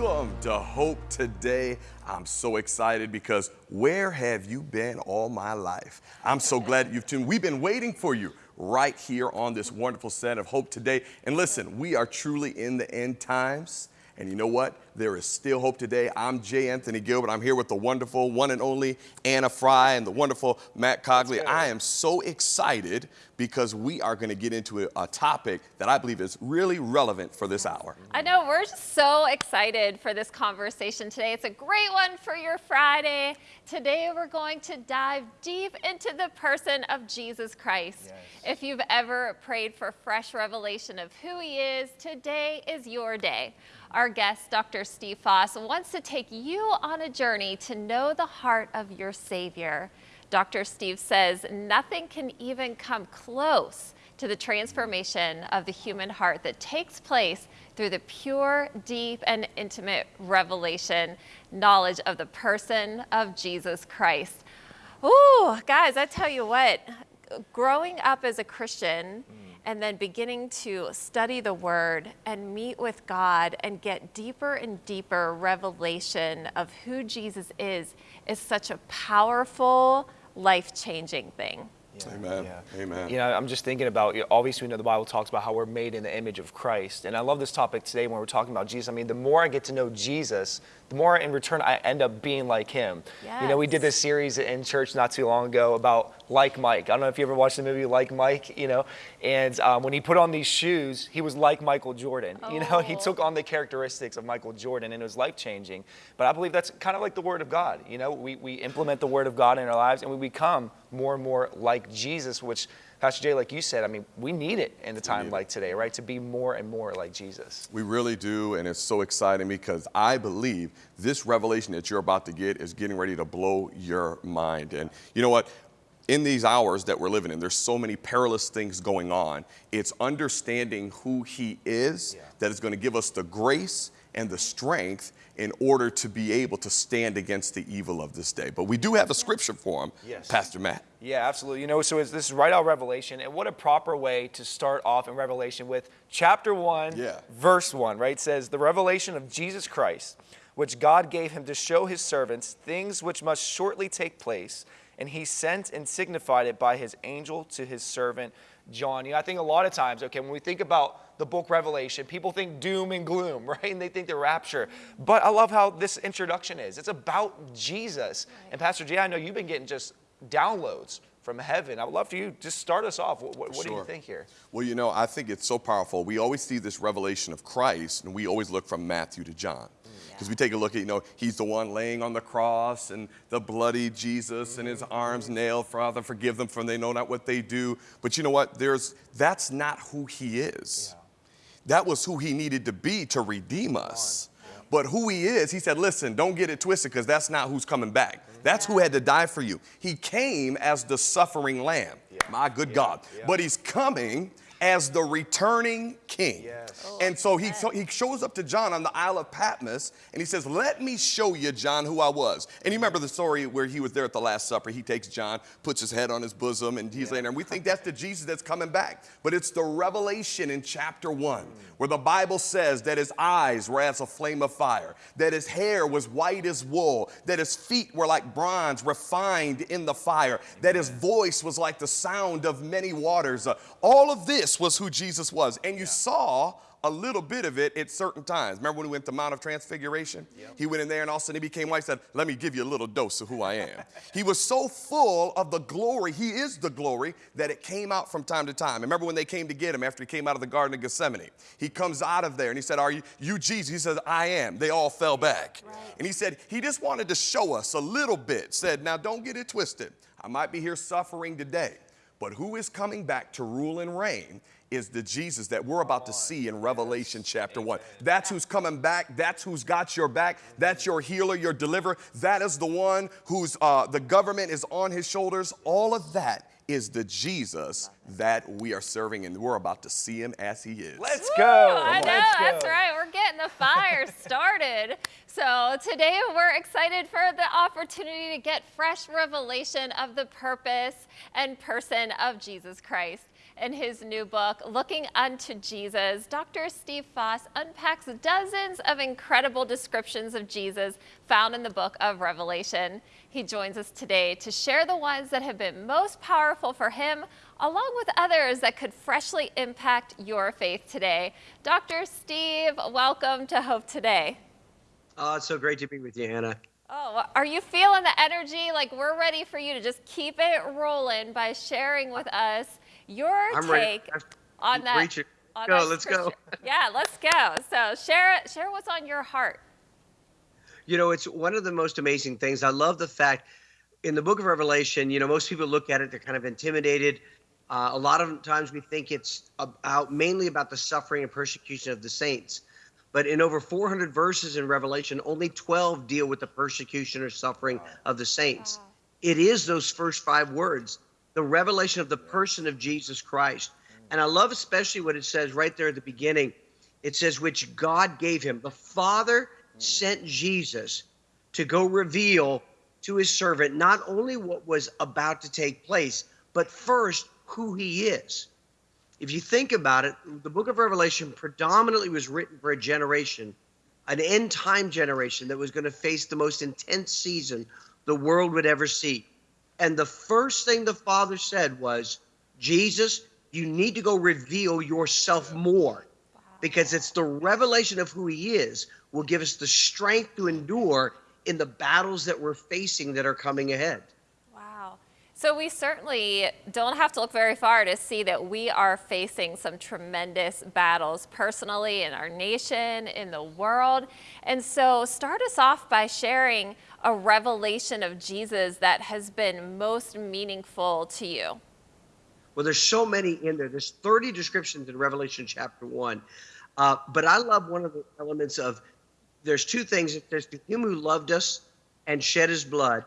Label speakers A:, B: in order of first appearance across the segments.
A: Welcome to Hope Today. I'm so excited because where have you been all my life? I'm so glad you've tuned. We've been waiting for you right here on this wonderful set of Hope Today. And listen, we are truly in the end times. And you know what? There is still hope today. I'm J. Anthony Gilbert. I'm here with the wonderful one and only Anna Fry and the wonderful Matt Cogley. I am so excited because we are going to get into a, a, topic that I believe is really relevant for this hour.
B: I know, we're just so excited for this conversation today. It's a great one for your Friday. Today we're going to dive deep into the person of Jesus Christ. Yes. If you've ever prayed for fresh revelation of who he is, today is your day. Our guest, Dr. Steve Foss, wants to take you on a journey to know the heart of your Savior. Dr. Steve says nothing can even come close to the transformation of the human heart that takes place through the pure, deep, and intimate revelation, knowledge of the person of Jesus Christ. Ooh, guys, I tell you what, growing up as a Christian, mm and then beginning to study the word and meet with God and get deeper and deeper revelation of who Jesus is is such a powerful, life-changing thing.
A: Yeah. Amen. Yeah. Amen.
C: You know, I'm just thinking about, you know, obviously, we know the Bible talks about how we're made in the image of Christ. And I love this topic today when we're talking about Jesus. I mean, the more I get to know Jesus, the more in return I end up being like him. Yes. You know, we did this series in church not too long ago about Like Mike. I don't know if you ever watched the movie Like Mike, you know, and um, when he put on these shoes, he was like Michael Jordan. Oh. You know, he oh. took on the characteristics of Michael Jordan and it was life changing. But I believe that's kind of like the Word of God. You know, we, we implement the Word of God in our lives and we become more and more like Jesus, which Pastor Jay, like you said, I mean, we need it in a time like today, right? To be more and more like Jesus.
A: We really do, and it's so exciting because I believe this revelation that you're about to get is getting ready to blow your mind. And you know what? in these hours that we're living in, there's so many perilous things going on. It's understanding who He is yeah. that is going to give us the grace and the strength in order to be able to stand against the evil of this day. But we do have a scripture for him, yes. Pastor Matt.
C: Yeah, absolutely. You know, so this is right out Revelation, and what a proper way to start off in Revelation with chapter 1, yeah. verse 1, right? It says, The revelation of Jesus Christ, which God gave him to show his servants things which must shortly take place, and he sent and signified it by his angel to his servant John. You know, I think a lot of times, okay, when we think about the book Revelation. People think doom and gloom, right? And they think the rapture. But I love how this introduction is. It's about Jesus. And Pastor Jay, I know you've been getting just downloads from heaven. I would love for you just start us off. What, what sure. do you think here?
A: Well, you know, I think it's so powerful. We always see this revelation of Christ, and we always look from Matthew to John. Because we take a look at, you know, he's the one laying on the cross and the bloody Jesus and his arms nailed. Father, forgive them for they know not what they do. But you know what? There's, that's not who he is. Yeah. That was who he needed to be to redeem us. But who he is, he said, listen, don't get it twisted because that's not who's coming back. That's who had to die for you. He came as the suffering lamb. My good God. But he's coming as the returning king. Yes. Oh, and so he, so he shows up to John on the Isle of Patmos and he says, Let me show you, John, who I was. And you remember the story where he was there at the Last Supper. He takes John, puts his head on his bosom, and he's yeah. laying there. And we think that's the Jesus that's coming back. But it's the revelation in chapter one where the Bible says that his eyes were as a flame of fire, that his hair was white as wool, that his feet were like bronze refined in the fire, that his voice was like the sound of many waters. Uh, all of this this was who Jesus was. And you yeah. saw a little bit of it at certain times. Remember when we went to Mount of Transfiguration? Yep. He went in there and all of a sudden he became white, said, let me give you a little dose of who I am. he was so full of the glory, he is the glory, that it came out from time to time. Remember when they came to get him after he came out of the Garden of Gethsemane? He comes out of there and he said, are you, you Jesus? He says, I am. They all fell back. Right. And he said, he just wanted to show us a little bit, said, now don't get it twisted. I might be here suffering today, but who is coming back to rule and reign is the Jesus that we're about to see in Revelation chapter 1. That's who's coming back. That's who's got your back. That's your healer, your deliverer. That is the one who's uh, the government is on his shoulders. All of that is the Jesus that we are serving, and we're about to see him as he is.
C: Let's go.
B: Ooh, I know, that's right. We're getting the fire started. So today we're excited for the opportunity to get fresh revelation of the purpose and person of Jesus Christ. In his new book, Looking Unto Jesus, Dr. Steve Foss unpacks dozens of incredible descriptions of Jesus found in the book of Revelation. He joins us today to share the ones that have been most powerful for him, along with others that could freshly impact your faith today. Dr. Steve, welcome to Hope Today.
D: Oh, it's so great to be with you, Hannah.
B: Oh, are you feeling the energy? Like we're ready for you to just keep it rolling by sharing with us your
D: I'm
B: take
D: ready.
B: on that.
D: Reach it.
B: on
D: Go,
B: that
D: let's go.
B: Yeah, let's go. So share share what's on your heart.
D: You know, it's one of the most amazing things. I love the fact in the book of Revelation, you know, most people look at it, they're kind of intimidated. Uh, a lot of times we think it's about mainly about the suffering and persecution of the saints. But in over 400 verses in Revelation, only 12 deal with the persecution or suffering of the saints.
B: Wow.
D: It is those first five words, the revelation of the person of Jesus Christ. And I love especially what it says right there at the beginning. It says, which God gave him. The Father sent Jesus to go reveal to his servant not only what was about to take place, but first who he is. If you think about it, the book of Revelation predominantly was written for a generation, an end time generation that was going to face the most intense season the world would ever see. And the first thing the Father said was, Jesus, you need to go reveal yourself more because it's the revelation of who he is will give us the strength to endure in the battles that we're facing that are coming ahead.
B: Wow. So we certainly don't have to look very far to see that we are facing some tremendous battles personally in our nation, in the world. And so start us off by sharing a revelation of Jesus that has been most meaningful to you.
D: Well, there's so many in there. There's 30 descriptions in Revelation chapter 1. Uh, but I love one of the elements of there's two things. It says, To him who loved us and shed his blood,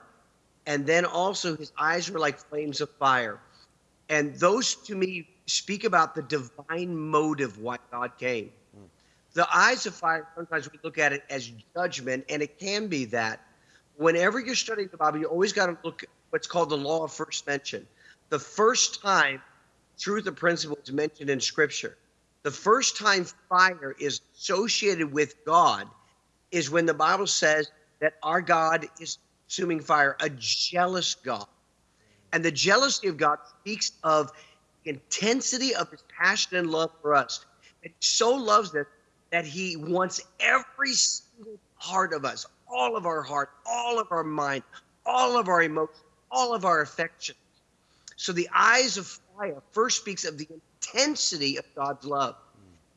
D: and then also his eyes were like flames of fire. And those to me speak about the divine motive why God came. The eyes of fire, sometimes we look at it as judgment, and it can be that. Whenever you're studying the Bible, you always got to look at what's called the law of first mention. The first time truth of principle is mentioned in Scripture, the first time fire is associated with God is when the Bible says that our God is consuming fire, a jealous God. And the jealousy of God speaks of the intensity of his passion and love for us. And he so loves us that he wants every single part of us, all of our heart, all of our mind, all of our emotions, all of our affection. So the eyes of fire first speaks of the intensity of God's love.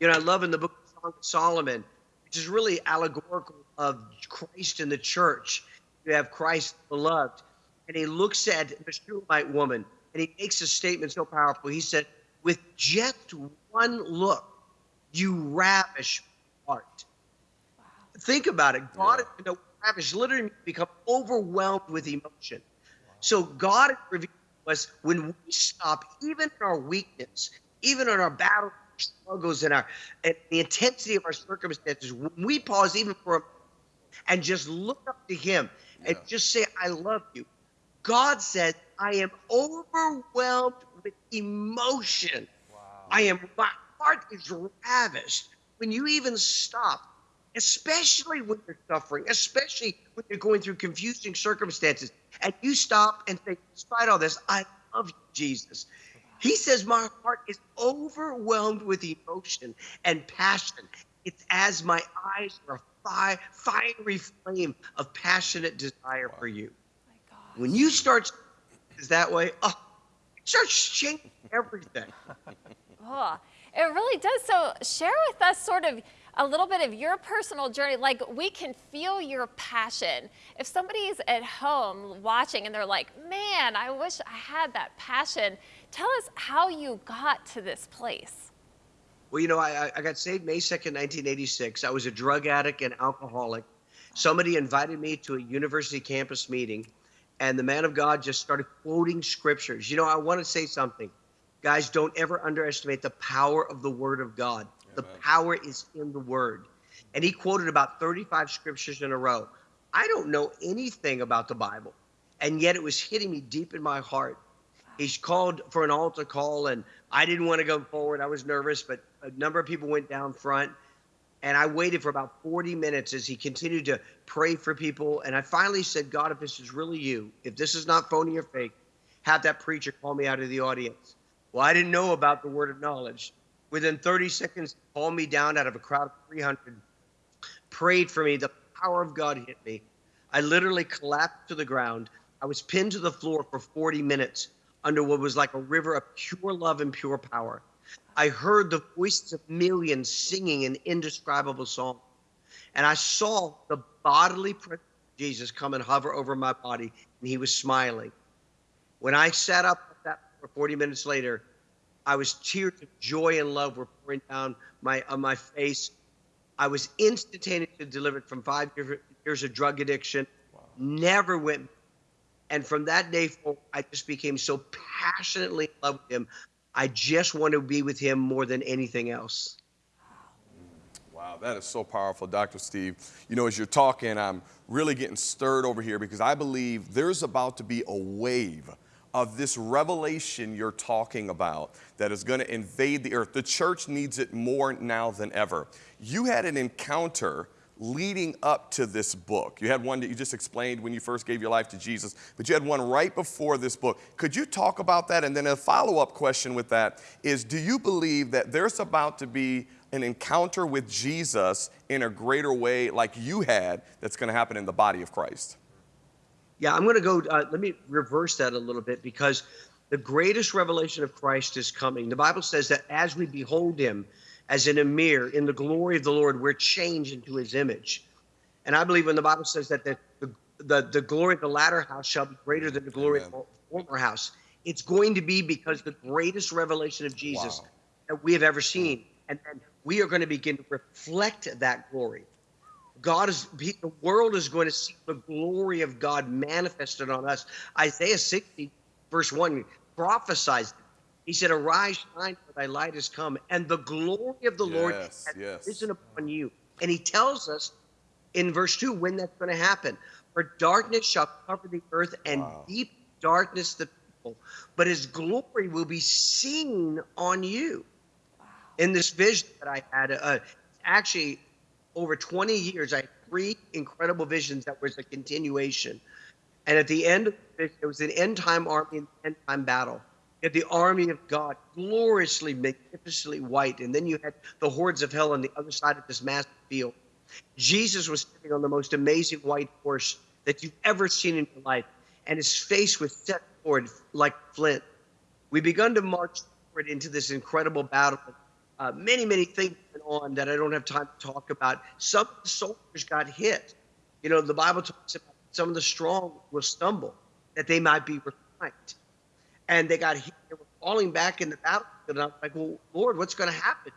D: You know, I love in the book of Solomon, which is really allegorical of Christ in the church. You have Christ beloved, and he looks at the Shulamite woman, and he makes a statement so powerful. He said, "With just one look, you ravish my heart." Think about it. God, you know, literally become overwhelmed with emotion. So God revealed to us when we stop, even in our weakness, even in our battle struggles and our and the intensity of our circumstances, when we pause even for a and just look up to him and just say, I love you. God said, I am overwhelmed with emotion. I am my heart is ravished. When you even stop, especially when you're suffering, especially when you're going through confusing circumstances, and you stop and think, despite all this, I love you, Jesus. He says, My heart is overwhelmed with emotion and passion. It's as my eyes are a fi- fiery flame of passionate desire for you. When you start is that way, oh, it starts changing everything.
B: Oh, it really does. So share with us sort of a little bit of your personal journey. Like we can feel your passion. If somebody's at home watching and they're like, man, I wish I had that passion. Tell us how you got to this place.
D: Well, you know, I, I got saved May 2nd, 1986. I was a drug addict and alcoholic. Somebody invited me to a university campus meeting, and the man of God just started quoting scriptures. You know, I want to say something. Guys, don't ever underestimate the power of the Word of God. The
A: Amen.
D: power is in the Word. And he quoted about 35 scriptures in a row. I don't know anything about the Bible, and yet it was hitting me deep in my heart. He's called for an altar call, and I didn't want to go forward. I was nervous, but a number of people went down front. And I waited for about 40 minutes as he continued to pray for people. And I finally said, God, if this is really you, if this is not phony or fake, have that preacher call me out of the audience. Well, I didn't know about the word of knowledge. Within 30 seconds, called me down out of a crowd of 300, prayed for me. The power of God hit me. I literally collapsed to the ground. I was pinned to the floor for 40 minutes under what was like a river of pure love and pure power. I heard the voices of millions singing an indescribable song. And I saw the bodily presence of Jesus come and hover over my body, and he was smiling. When I sat up that for 40 minutes later, I was tears of joy and love were pouring down my on my face. I was instantaneously delivered from five years of drug addiction. Wow. Never went and from that day forward, I just became so passionately in love with him. I just want to be with him more than anything else.
A: Wow, that is so powerful, Dr. Steve. You know, as you're talking, I'm really getting stirred over here because I believe there's about to be a wave of this revelation you're talking about that is going to invade the earth. The church needs it more now than ever. You had an encounter leading up to this book. You had one that you just explained when you first gave your life to Jesus, but you had one right before this book. Could you talk about that? And then a follow up question with that is Do you believe that there's about to be an encounter with Jesus in a greater way like you had that's going to happen in the body of Christ?
D: Yeah, I'm going to go, uh, let me reverse that a little bit because the greatest revelation of Christ is coming. The Bible says that as we behold him, as in a mirror, in the glory of the Lord, we're changed into his image. And I believe when the Bible says that the, the, the, the glory of the latter house shall be greater than the glory Amen. of the former house, it's going to be because the greatest revelation of Jesus wow. that we have ever seen. And, and we are going to begin to reflect that glory. God is, the world is going to see the glory of God manifested on us. Isaiah 60, verse 1 prophesies he said, Arise, shine, for thy light has come, and the glory of the yes, Lord has yes. risen upon you. And he tells us in verse 2 when that's going to happen. For darkness shall cover the earth, and wow. deep darkness the people, but his glory will be seen on you. Wow. In this vision that I had, uh, actually, over 20 years, I had three incredible visions that was a continuation. And at the end it, was an end time army and end time battle You had the army of God, gloriously, magnificently white. And then you had the hordes of hell on the other side of this massive field. Jesus was sitting on the most amazing white horse that you've ever seen in your life, and his face was set forward like flint. We begun to march forward into this incredible battle. Uh, many, many things went on that I don't have time to talk about. Some soldiers got hit. You know, the Bible talks about some of the strong will stumble that they might be refined and they got hit. they were falling back in the battle. And I'm like, well, Lord, what's going to happen?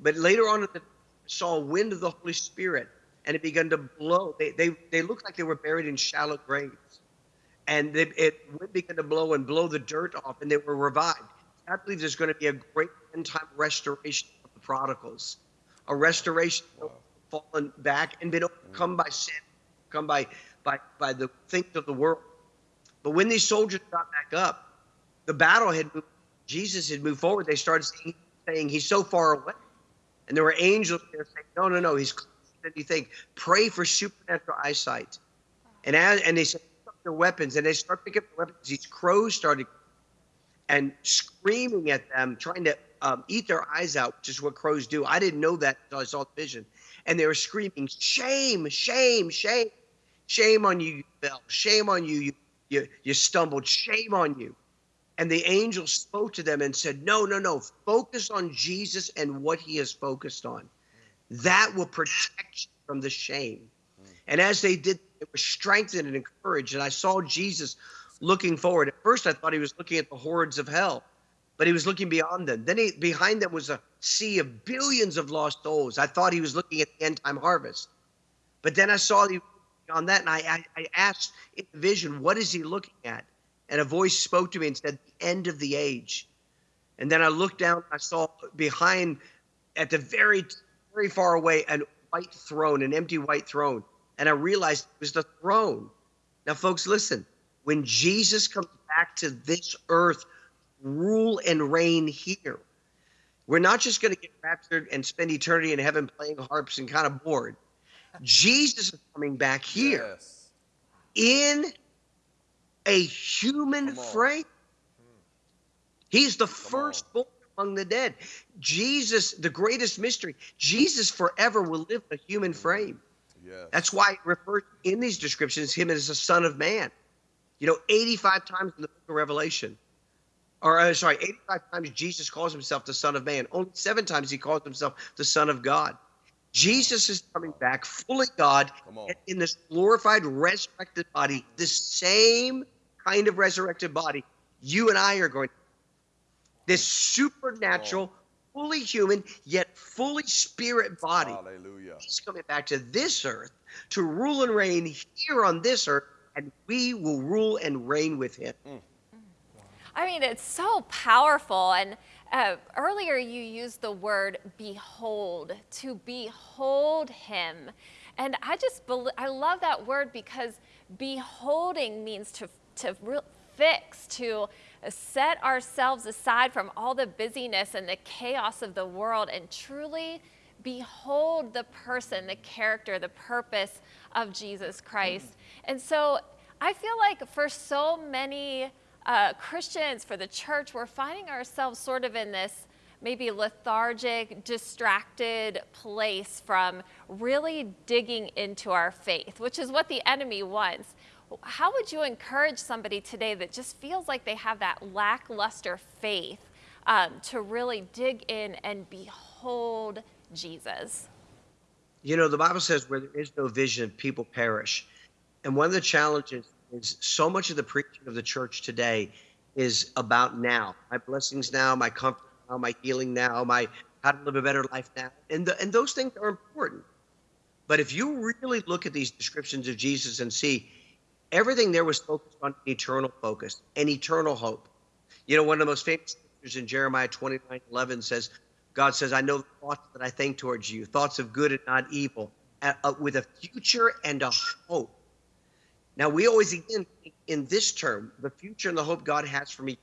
D: But later on, I saw a wind of the Holy Spirit, and it began to blow. They they they looked like they were buried in shallow graves, and they, it began to blow and blow the dirt off, and they were revived. I believe there's going to be a great end time restoration of the prodigals, a restoration wow. of fallen back and been overcome mm. by sin, come by by by the things of the world but when these soldiers got back up, the battle had moved, Jesus had moved forward. They started saying, saying, He's so far away. And there were angels there saying, No, no, no, he's closer than you think. Pray for supernatural eyesight. And as, and they said, their weapons, and they start picking up the weapons. These crows started and screaming at them, trying to um, eat their eyes out, which is what crows do. I didn't know that until I saw the vision. And they were screaming, Shame, shame, shame. Shame on you, you fell. Shame on you, you you, you stumbled. Shame on you. And the angel spoke to them and said, No, no, no. Focus on Jesus and what he has focused on. That will protect you from the shame. And as they did, it was strengthened and encouraged. And I saw Jesus looking forward. At first, I thought he was looking at the hordes of hell, but he was looking beyond them. Then he, behind them was a sea of billions of lost souls. I thought he was looking at the end time harvest. But then I saw he on that, and I, I, I asked in the vision, what is he looking at? And a voice spoke to me and said, the end of the age. And then I looked down, I saw behind, at the very, very far away, a white throne, an empty white throne. And I realized it was the throne. Now, folks, listen. When Jesus comes back to this earth, rule and reign here. We're not just going to get raptured and spend eternity in heaven playing harps and kind of bored. Jesus is coming back here
A: Yes.
D: in a human frame. He's the firstborn among the dead. Jesus, the greatest mystery, Jesus forever will live in a human frame.
A: Yes.
D: That's why it refers in these descriptions him as a son of man. You know, 85 times in the book of Revelation, or uh, sorry, 85 times Jesus calls himself the son of man. Only seven times he calls himself the son of God. Jesus is coming back fully God
A: Come on.
D: and in this glorified, resurrected body, the same kind of resurrected body you and I are going. This supernatural, fully human, yet fully spirit body.
A: Hallelujah.
D: He's coming back to this earth to rule and reign here on this earth, and we will rule and reign with him.
B: I mean, it's so powerful. And uh, earlier you used the word behold, to behold him. And I just, I love that word because beholding means to, to fix, to set ourselves aside from all the busyness and the chaos of the world and truly behold the person, the character, the purpose of Jesus Christ. And so I feel like for so many uh, Christians, for the church, we're finding ourselves sort of in this maybe lethargic, distracted place from really digging into our faith, which is what the enemy wants. How would you encourage somebody today that just feels like they have that lackluster faith um, to really dig in and behold Jesus?
D: You know, the Bible says where there is no vision, people perish. And one of the challenges is so much of the preaching of the church today is about now. My blessings now, my comfort now, my healing now, my how to live a better life now. And the, and those things are important. But if you really look at these descriptions of Jesus and see everything there was focused on eternal focus and eternal hope. You know, one of the most famous scriptures in Jeremiah 29 11 says, God says, I know the thoughts that I think towards you, thoughts of good and not evil, uh, uh, with a future and a hope. Now, we always, again, in this term, the future and the hope God has for me.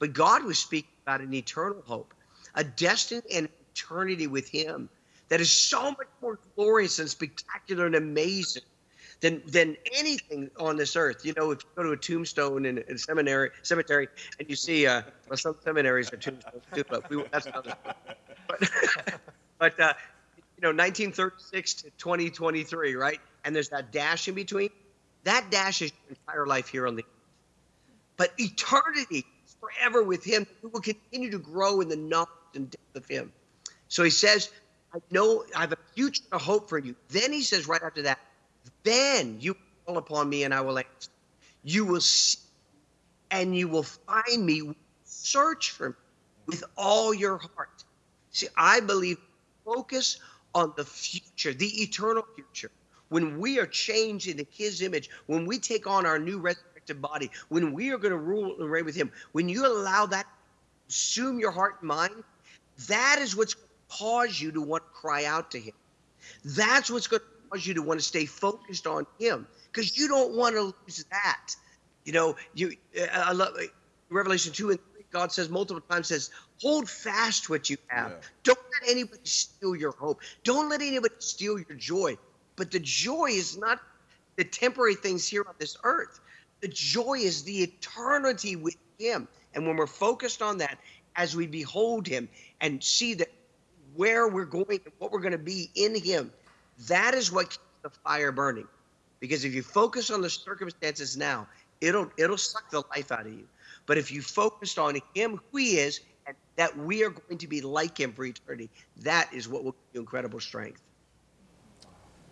D: But God was speaking about an eternal hope, a destiny and eternity with Him that is so much more glorious and spectacular and amazing than than anything on this earth. You know, if you go to a tombstone in a seminary cemetery and you see, uh, well, some seminaries are tombstones too, but we, that's another. But, but uh, you know, 1936 to 2023, right? And there's that dash in between. That dash is your entire life here on the earth. But eternity is forever with Him. We will continue to grow in the knowledge and depth of Him. So He says, I know I have a future a hope for you. Then He says right after that, then you call upon me and I will answer. You will see and you will find me. Search for me with all your heart. See, I believe focus on the future, the eternal future. When we are changed into his image, when we take on our new resurrected body, when we are going to rule and reign with him, when you allow that to consume your heart and mind, that is what's going to cause you to want to cry out to him. That's what's going to cause you to want to stay focused on him because you don't want to lose that. You know, you uh, I love uh, Revelation 2 and 3, God says multiple times says, hold fast what you have.
A: Yeah.
D: Don't let anybody steal your hope. Don't let anybody steal your joy. But the joy is not the temporary things here on this earth. The joy is the eternity with him. And when we're focused on that, as we behold him and see that where we're going and what we're going to be in him, that is what keeps the fire burning. Because if you focus on the circumstances now, it'll it'll suck the life out of you. But if you focused on him, who he is, and that we are going to be like him for eternity, that is what will give you incredible strength.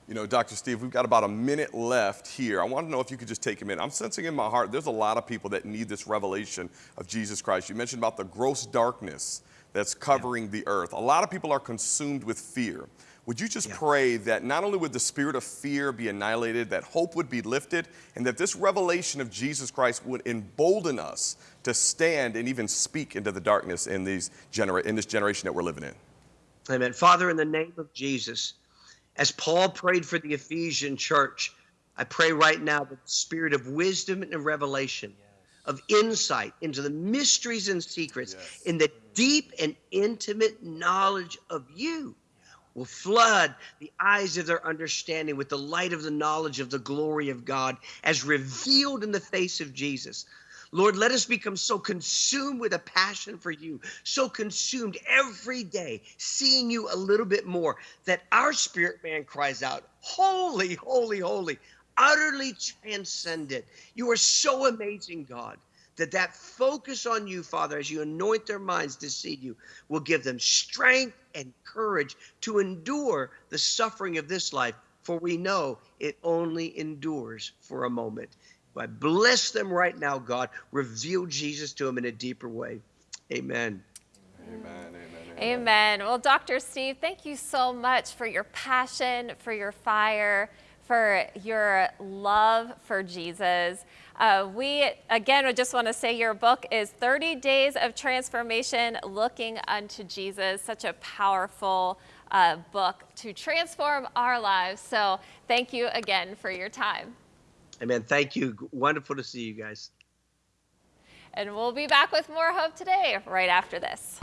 A: You know, Dr. Steve, we've got about a minute left here. I want to know if you could just take a minute. I'm sensing in my heart there's a lot of people that need this revelation of Jesus Christ. You mentioned about the gross darkness that's covering the earth. A lot of people are consumed with fear. Would you just
D: Yeah.
A: pray that not only would the spirit of fear be annihilated, that hope would be lifted, and that this revelation of Jesus Christ would embolden us to stand and even speak into the darkness in, these genera- in this generation that we're living in?
D: Amen. Father, in the name of Jesus, as Paul prayed for the Ephesian church, I pray right now that the spirit of wisdom and revelation, of insight into the mysteries and secrets,
A: Yes.
D: in the deep and intimate knowledge of you, will flood the eyes of their understanding with the light of the knowledge of the glory of God as revealed in the face of Jesus. Lord, let us become so consumed with a passion for you, so consumed every day, seeing you a little bit more, that our spirit man cries out, Holy, holy, holy, utterly transcendent. You are so amazing, God, that that focus on you, Father, as you anoint their minds to see you, will give them strength and courage to endure the suffering of this life, for we know it only endures for a moment. I bless them right now, God. Reveal Jesus to them in a deeper way. Amen.
A: Amen, amen, amen.
B: Amen. Well, Dr. Steve, thank you so much for your passion, for your fire, for your love for Jesus. Uh, we, again, I just want to say your book is 30 Days of Transformation Looking Unto Jesus. Such a powerful uh, book to transform our lives. So thank you again for your time.
D: Amen. Thank you. Wonderful to see you guys.
B: And we'll be back with more Hope Today right after this.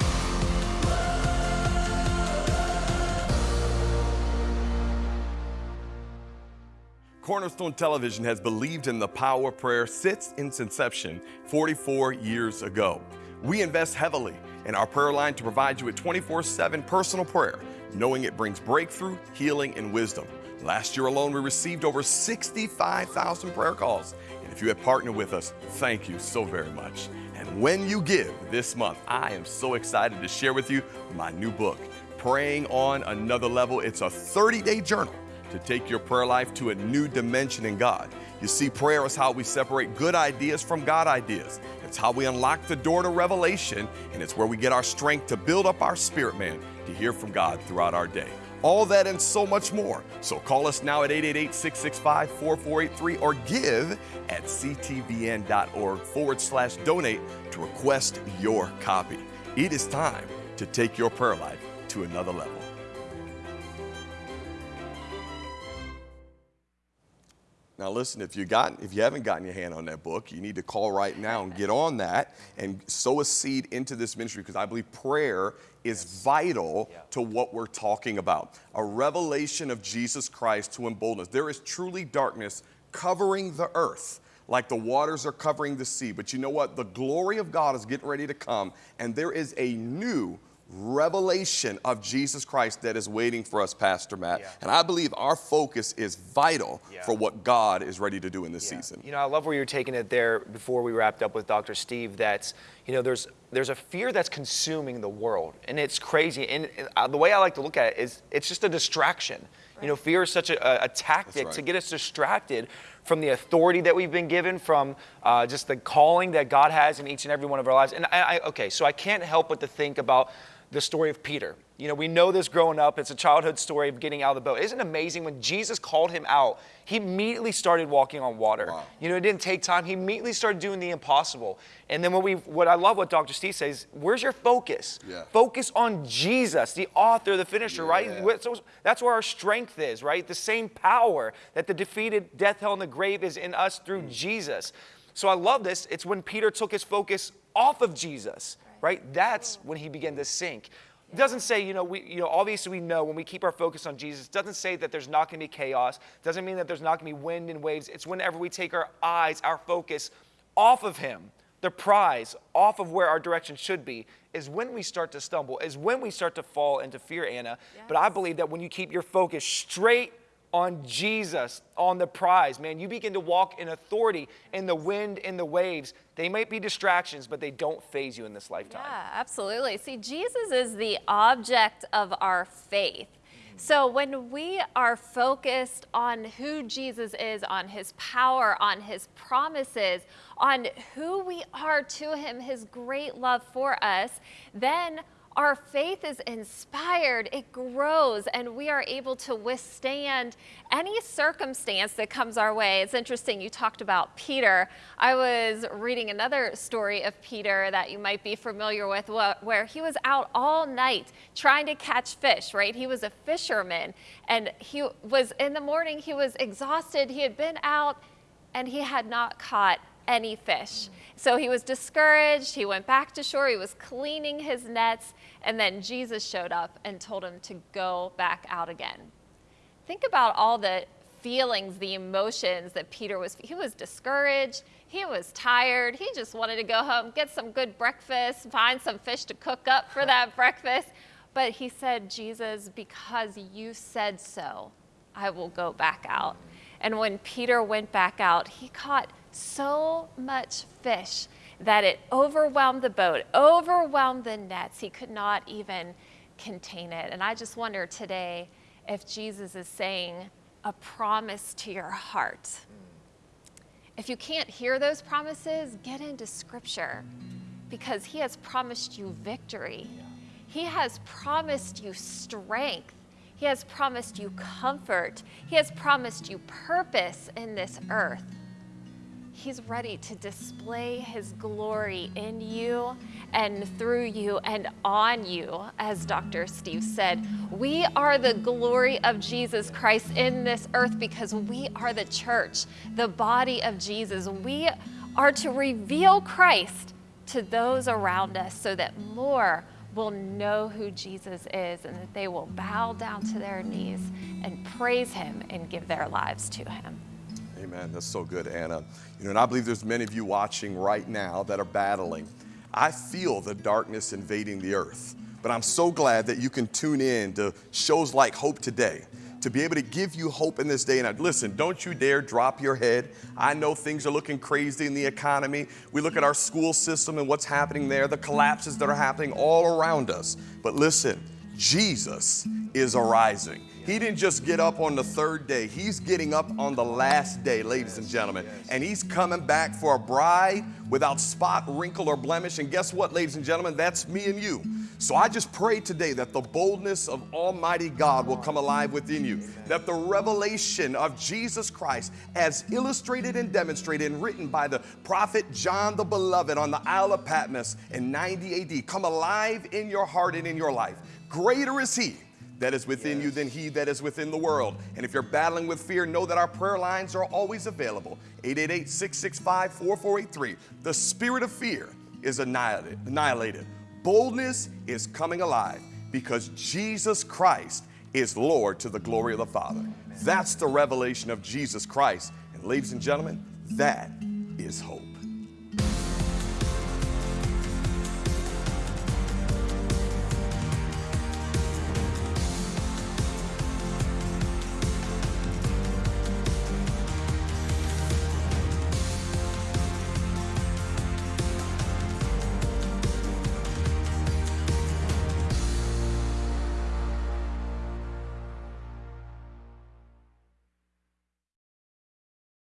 A: Cornerstone Television has believed in the power of prayer since its inception 44 years ago. We invest heavily in our prayer line to provide you with 24 7 personal prayer, knowing it brings breakthrough, healing, and wisdom. Last year alone, we received over 65,000 prayer calls. And if you have partnered with us, thank you so very much. And when you give this month, I am so excited to share with you my new book, Praying on Another Level. It's a 30 day journal to take your prayer life to a new dimension in God. You see, prayer is how we separate good ideas from God ideas. It's how we unlock the door to revelation, and it's where we get our strength to build up our spirit man to hear from God throughout our day. All that and so much more. So call us now at 888 665 4483 or give at ctvn.org forward slash donate to request your copy. It is time to take your prayer life to another level. Now listen, if you got if you haven't gotten your hand on that book, you need to call right now and get on that and sow a seed into this ministry because I believe prayer is vital to what we're talking about. A revelation of Jesus Christ to embolden us. There is truly darkness covering the earth like the waters are covering the sea. But you know what? The glory of God is getting ready to come, and there is a new revelation of Jesus Christ that is waiting for us, Pastor Matt.
C: Yeah.
A: And I believe our focus is vital
C: Yeah.
A: for what God is ready to do in this
C: Yeah.
A: season.
C: You know, I love where you're taking it there before we wrapped up with Dr. Steve. That's, you know, there's there's a fear that's consuming the world, and it's crazy. And uh, the way I like to look at it is, it's just a distraction. You know, fear is such a, a tactic
A: right.
C: to get us distracted from the authority that we've been given, from uh, just the calling that God has in each and every one of our lives. And I, I, okay, so I can't help but to think about the story of Peter. You know, we know this growing up. It's a childhood story of getting out of the boat. Isn't it amazing when Jesus called him out, he immediately started walking on water.
A: Wow.
C: You know, it didn't take time. He immediately started doing the impossible. And then what we what I love what Dr. Steve says, where's your focus?
A: Yeah.
C: Focus on Jesus, the author, the finisher,
A: Yeah.
C: right? So that's where our strength is, right? The same power that the defeated death, hell, and the grave is in us through mm. Jesus. So I love this. It's when Peter took his focus off of Jesus, right? That's when he began to sink. It doesn't say, you know, we, you know, obviously we know when we keep our focus on Jesus, it doesn't say that there's not going to be chaos. It doesn't mean that there's not going to be wind and waves. It's whenever we take our eyes, our focus off of Him, the prize, off of where our direction should be, is when we start to stumble, is when we start to fall into fear, Anna. But I believe that when you keep your focus straight on Jesus, on the prize, man, you begin to walk in authority in the wind, in the waves. They might be distractions, but they don't faze you in this lifetime.
B: Yeah, absolutely. See, Jesus is the object of our faith. So when we are focused on who Jesus is, on his power, on his promises, on who we are to him, his great love for us, then our faith is inspired, it grows, and we are able to withstand any circumstance that comes our way. It's interesting, you talked about Peter. I was reading another story of Peter that you might be familiar with, where he was out all night trying to catch fish, right? He was a fisherman, and he was in the morning, he was exhausted, he had been out, and he had not caught any fish. So he was discouraged. He went back to shore. He was cleaning his nets. And then Jesus showed up and told him to go back out again. Think about all the feelings, the emotions that Peter was. He was discouraged. He was tired. He just wanted to go home, get some good breakfast, find some fish to cook up for that breakfast. But he said, Jesus, because you said so, I will go back out. And when Peter went back out, he caught so much fish that it overwhelmed the boat, overwhelmed the nets. He could not even contain it. And I just wonder today if Jesus is saying a promise to your heart. If you can't hear those promises, get into scripture because he has promised you victory. He has promised you strength. He has promised you comfort. He has promised you purpose in this earth. He's ready to display His glory in you and through you and on you, as Dr. Steve said. We are the glory of Jesus Christ in this earth because we are the church, the body of Jesus. We are to reveal Christ to those around us so that more will know who Jesus is and that they will bow down to their knees and praise Him and give their lives to Him.
A: Amen. That's so good, Anna. You know, and I believe there's many of you watching right now that are battling. I feel the darkness invading the earth, but I'm so glad that you can tune in to shows like Hope Today to be able to give you hope in this day and listen don't you dare drop your head. I know things are looking crazy in the economy. We look at our school system and what's happening there the collapses that are happening all around us. But listen jesus is arising he didn't just get up on the third day, he's getting up on the last day, ladies and gentlemen. And he's coming back for a bride without spot, wrinkle, or blemish. And guess what, ladies and gentlemen? That's me and you. So I just pray today that the boldness of Almighty God will come alive within you, that the revelation of Jesus Christ, as illustrated and demonstrated and written by the prophet John the Beloved on the Isle of Patmos in 90 AD, come alive in your heart and in your life. Greater is He that is within yes. you than he that is within the world. And if you're battling with fear, know that our prayer lines are always available 888 665 4483. The spirit of fear is annihilated. annihilated. Boldness is coming alive because Jesus Christ is Lord to the glory of the Father. That's the revelation of Jesus Christ. And ladies and gentlemen, that is hope.